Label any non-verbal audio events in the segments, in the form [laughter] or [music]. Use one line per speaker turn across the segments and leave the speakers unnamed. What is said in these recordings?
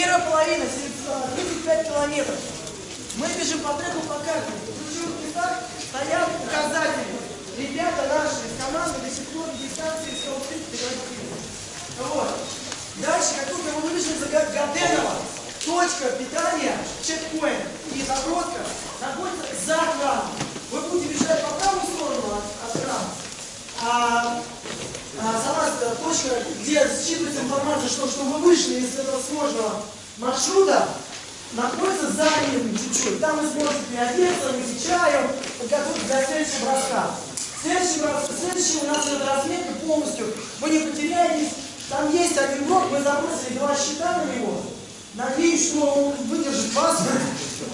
Первая половина, 35 километров. Мы бежим по треку по карте. Стоят указатели. Ребята наши из команды до сих пор дистанции 130 Вот. Дальше, как только мы вышли за Га- Гаденова, точка питания, чекпоинт и заброска находится за храмом. Вы будете бежать по правую сторону от, от храма. А, а сама э, точка, где считывается информация, что, что вы вышли из этого сложного маршрута, находится за ним чуть-чуть. Там вы сможете переодеться, выпить чаю, подготовиться для следующего броска. Следующий, следующий у нас идет разметка полностью. Вы не потеряетесь. Там есть один блок, мы забросили два щита на него. Надеюсь, что он выдержит вас. [laughs]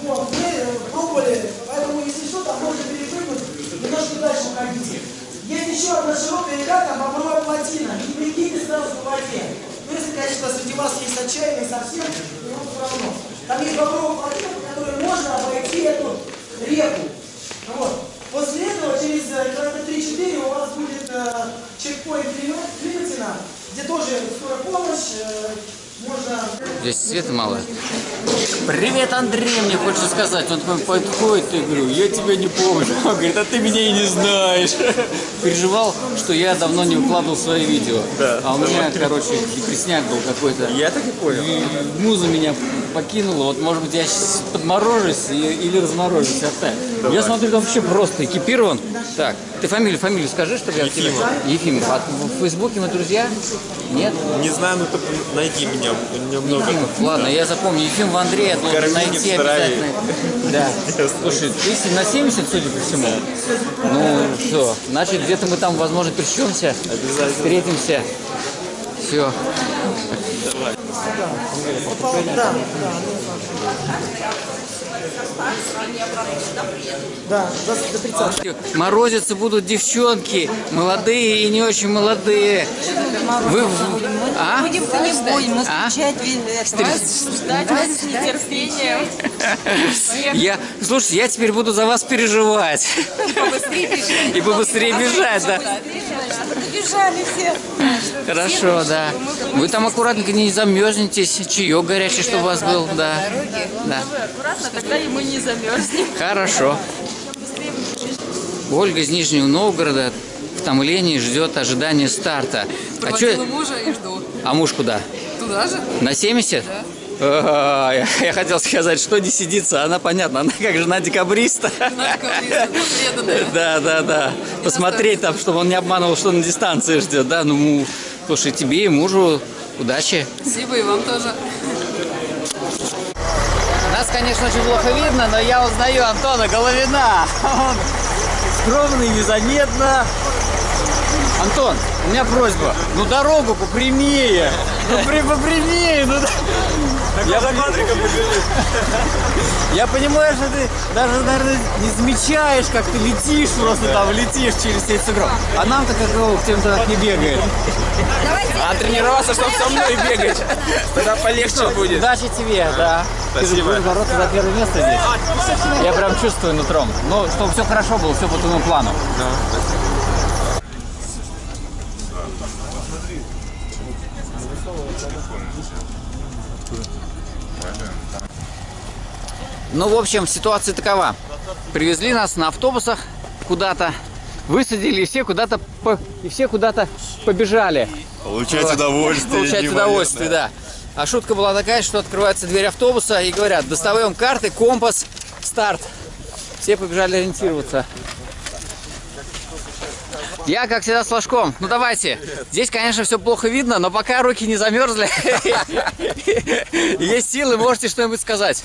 Вот, мы э, пробовали, поэтому если что, там можно перепрыгнуть, немножко дальше уходите. Есть еще одна широкая река, там бобровая плотина. Не прикиньте сразу по воде. Ну, конечно, среди вас есть отчаянные совсем, ему все равно. Там есть бобровая плотина, по которой можно обойти эту реку. Вот. После этого, через э, километра 3-4, у вас будет э, чекпоинт Климатина, где тоже скорая помощь, э, можно...
Здесь света мало. Привет, Андрей, мне хочется сказать. Он такой подходит и говорю, я тебя не помню. Он говорит, а ты меня и не знаешь. Переживал, что я давно не выкладывал свои видео.
Да,
а у меня, короче, депресняк был какой-то.
Я так и понял.
И муза меня покинула. Вот, может быть, я сейчас подморожусь или разморожусь. Оставь. Я смотрю, там вообще просто экипирован. Так, ты фамилию, фамилию скажи, чтобы я...
Ефимов.
Ефимов. А в Фейсбуке мы друзья? Нет?
Не знаю, но ты найди меня. У меня много.
Ефимов, ладно, я запомню. Ефим Андрея должен
Карминин
найти обязательно. Да. [laughs] Слушай, ты на 70, судя по всему. Ну, все. Значит, где-то мы там, возможно, пересечемся.
Обязательно.
Встретимся. Все.
Да, да, да, до, до 30.
Морозиться будут девчонки, молодые и не очень молодые. Вы, а?
Будем-то не будем, мы
А?
встречать ждать вас с нетерпением. [laughs]
Я, слушай, я теперь буду за вас переживать.
Побыстрее бежать.
И побыстрее бежать, [laughs] да.
Чтобы добежали все.
Хорошо, да. Вы там аккуратненько не замерзнетесь, чаек горячий, чтобы у вас был, да. Да.
Аккуратно, тогда и мы не замерзнем.
Хорошо. Ольга из Нижнего Новгорода в томлении ждет ожидания старта. А, чё,
мужа и жду.
а муж куда?
Туда же?
На 70? А, Я, хотел сказать, что не сидится, она понятно, она как жена декабриста.
Близко, преданная.
Да, да, да. Посмотреть там, чтобы он не обманывал, что на дистанции ждет, да. Ну, слушай, тебе и мужу удачи.
Спасибо и вам тоже.
Нас, конечно, очень плохо видно, но я узнаю Антона Головина. Он скромный, незаметно. Антон, у меня просьба. Ну дорогу попрямее. Ну при, попрямее. Ну, да. Я,
За квадриком
я понимаю, что ты даже, наверное, не замечаешь, как ты летишь просто там, летишь через весь сугроб. А нам-то как его, тем-то так не бегает.
А тренироваться, чтобы со мной бегать. Тогда полегче будет.
Удачи тебе, да. Ты
Спасибо.
будешь бороться за первое место здесь. Я прям чувствую нутром. Ну, чтобы все хорошо было, все по твоему плану. Ну, в общем, ситуация такова. Привезли нас на автобусах куда-то, высадили, и все куда-то по- и все куда-то побежали.
Получать
Вот.
удовольствие.
Получать удовольствие, да. А шутка была такая, что открывается дверь автобуса и говорят, достаем карты, компас, старт. Все побежали ориентироваться. Я, как всегда, с флажком. Ну, давайте. Здесь, конечно, все плохо видно, но пока руки не замерзли, [laughs] есть силы, можете что-нибудь сказать.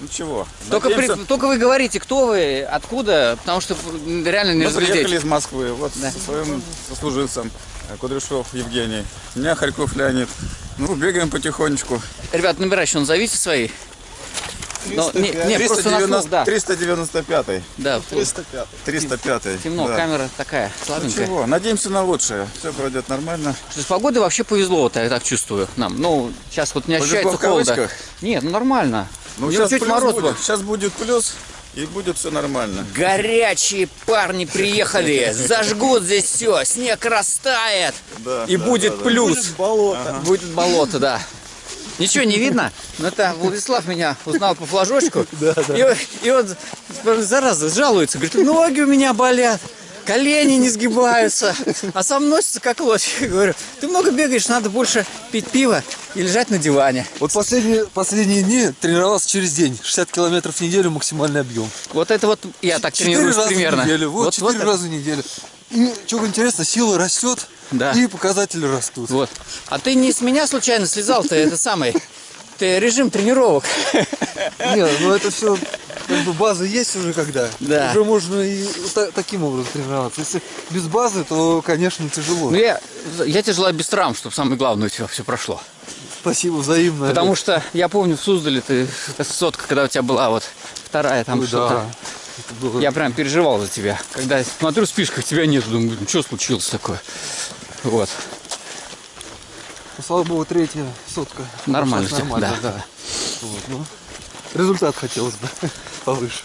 Ну чего?
Только, при- только вы говорите, кто вы, откуда, потому что реально не
Мы приехали
разглядеть.
из Москвы, вот со своим сослуживцем э, Кудряшов Евгений, меня Харьков Леонид. Ну, бегаем потихонечку.
Ребят, номера еще назовите свои. Ну, не, не, просто на слух,
390
да.
395
Да,
305
темно,
да.
камера такая,
Ну
слабенькая.
чего, надеемся на лучшее. Все пройдет нормально.
Что с погодой вообще повезло, вот я так чувствую нам. Ну, сейчас вот не ощущается холода.
кавычках?
Нет, ну нормально.
Ну, сейчас
чуть мороз
будет. Сейчас будет плюс, и будет все нормально.
Горячие парни приехали, зажгут здесь все, снег растает,
Да,
и
да,
будет
да,
плюс. Будет болото. Будет болото, да. Ничего не видно, но это Владислав меня узнал по флажочку. [laughs] И, он- и он, зараза, жалуется, говорит, ноги у меня болят, колени не сгибаются, а сам носится как лось. Я говорю, ты много бегаешь, надо больше пить пиво и лежать на диване.
Вот последние, последние дни тренировался через день. 60 километров в неделю максимальный объем.
Вот это вот я так
Четыре
тренируюсь
раза
примерно.
в неделю. Вот, четыре
это-
раза в неделю. И что интересно, сила растет,
Да.
и показатели растут.
Вот. А ты не с меня случайно слезал-то, это самый. Ты режим тренировок.
Не, ну это все, как бы база есть уже когда.
Да.
Уже можно и та- таким образом тренироваться. Если без базы, то, конечно, тяжело.
Ну я, я тебе желаю без травм, чтобы самое главное у тебя все прошло.
Спасибо взаимно.
Потому что я помню в Суздале ты сотка, когда у тебя была вот вторая там что-то.
да. Это было-
Я прям переживал за тебя. Когда я смотрю в списках, тебя нет, думаю, что случилось такое. Вот.
Ну, слава богу, третья сотка.
Нормально тебя,
нормально,
да.
да. Вот, ну, результат хотелось бы [laughs] повыше.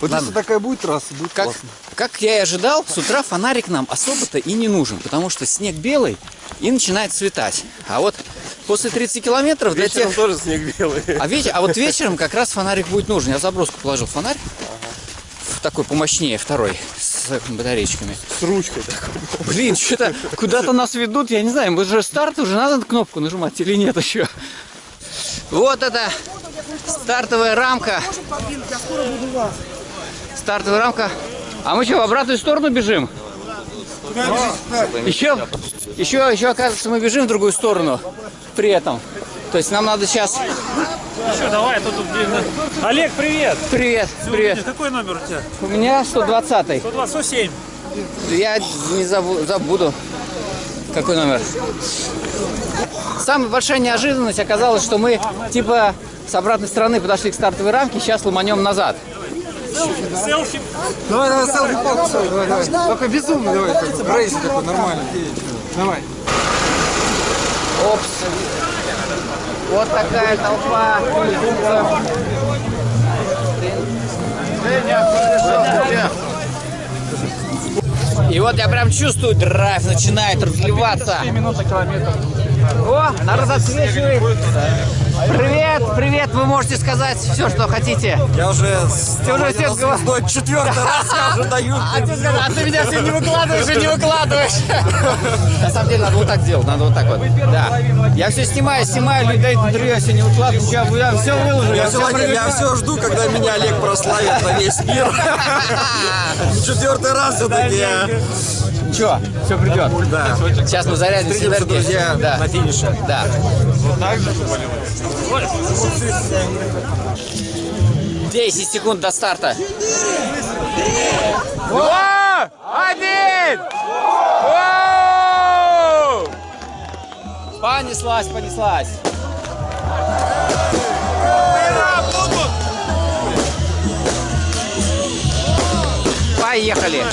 Вот
Ладно.
если такая будет трасса, будет
Как,
классно.
как я и ожидал, с утра фонарик нам особо-то и не нужен, потому что снег белый и начинает светать. А вот после 30 километров для тех...
тоже снег белый.
А, веч- а вот вечером как раз фонарик будет нужен. Я в заброску положил фонарь. Такой помощнее, второй, с батареечками.
С ручкой такой.
Блин, что-то куда-то нас ведут, я не знаю, мы же старт уже надо кнопку нажимать или нет еще. Вот это стартовая рамка. Стартовая рамка. А мы что, в обратную сторону бежим? Еще, еще, еще, оказывается, мы бежим в другую сторону при этом. То есть нам надо сейчас...
Что, давай, тут, тут, блин, Олег, привет!
Привет, привет.
Какой номер у тебя?
У меня 120
127.
Я не забу- забуду. Какой номер? Самая большая неожиданность оказалась, что мы типа с обратной стороны подошли к стартовой рамке, сейчас ломанем назад.
Селфи.
Давай, давай, селфи фокус, давай, давай. Только безумно, давай, рейс такой нормальный. Давай.
Опс. Вот такая толпа. И вот я прям чувствую, драйв начинает разливаться. О, народ отсвечивает. Привет, привет, вы можете сказать все, что хотите.
Я уже
Ты уже говоришь.
четвертый раз я уже даю.
А ты, сказал, а ты меня все не выкладываешь и не выкладываешь. На самом деле надо вот так делать, надо вот так вот. Да. Я все снимаю, снимаю, люди дают интервью, я все не выкладываю, ничего, я все выложу. Я все
Я все жду, когда меня Олег прославит на весь мир. [laughs] Четвертый раз все-таки.
Ничего, все придет.
Да.
Сейчас мы зарядимся
Встретимся, друзья,
да.
на финише.
Да. Десять секунд до старта. Два, один! Воу! Понеслась, понеслась. Поехали.